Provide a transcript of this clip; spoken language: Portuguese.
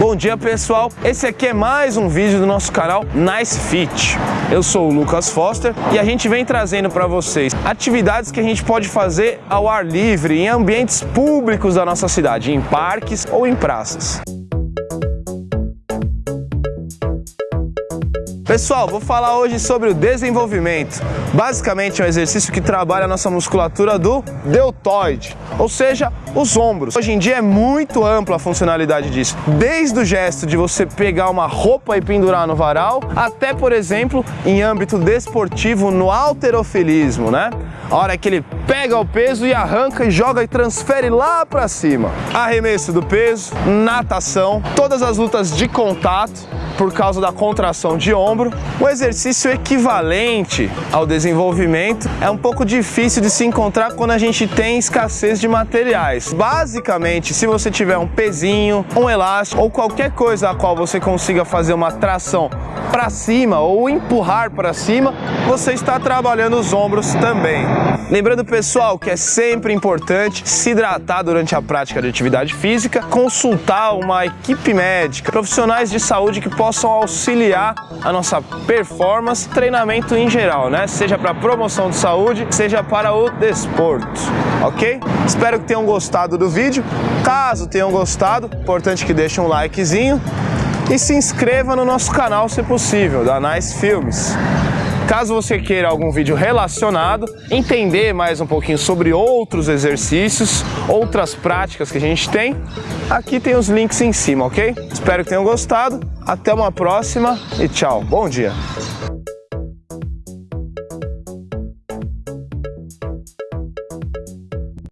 Bom dia pessoal, esse aqui é mais um vídeo do nosso canal Nice Fit. Eu sou o Lucas Foster e a gente vem trazendo para vocês atividades que a gente pode fazer ao ar livre, em ambientes públicos da nossa cidade, em parques ou em praças. Pessoal, vou falar hoje sobre o desenvolvimento. Basicamente é um exercício que trabalha a nossa musculatura do deltoide, ou seja, os ombros. Hoje em dia é muito ampla a funcionalidade disso, desde o gesto de você pegar uma roupa e pendurar no varal, até, por exemplo, em âmbito desportivo no alterofilismo, né? A hora que ele pega o peso e arranca e joga e transfere lá para cima. Arremesso do peso, natação, todas as lutas de contato, por causa da contração de ombro. O exercício equivalente ao desenvolvimento é um pouco difícil de se encontrar quando a gente tem escassez de materiais. Basicamente, se você tiver um pezinho, um elástico ou qualquer coisa a qual você consiga fazer uma tração para cima ou empurrar para cima, você está trabalhando os ombros também. Lembrando, pessoal, que é sempre importante se hidratar durante a prática de atividade física, consultar uma equipe médica, profissionais de saúde que possam auxiliar a nossa performance, treinamento em geral, né? Seja para promoção de saúde, seja para o desporto, ok? Espero que tenham gostado do vídeo. Caso tenham gostado, importante que deixem um likezinho e se inscreva no nosso canal se possível, da Nice Filmes. Caso você queira algum vídeo relacionado, entender mais um pouquinho sobre outros exercícios, outras práticas que a gente tem, aqui tem os links em cima, ok? Espero que tenham gostado, até uma próxima e tchau, bom dia!